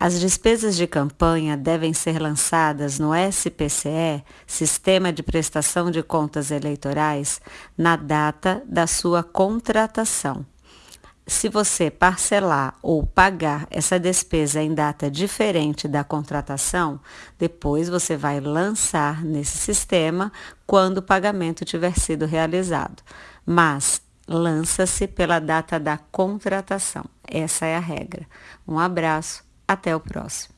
As despesas de campanha devem ser lançadas no SPCE, Sistema de Prestação de Contas Eleitorais, na data da sua contratação. Se você parcelar ou pagar essa despesa em data diferente da contratação, depois você vai lançar nesse sistema quando o pagamento tiver sido realizado. Mas lança-se pela data da contratação. Essa é a regra. Um abraço até o próximo.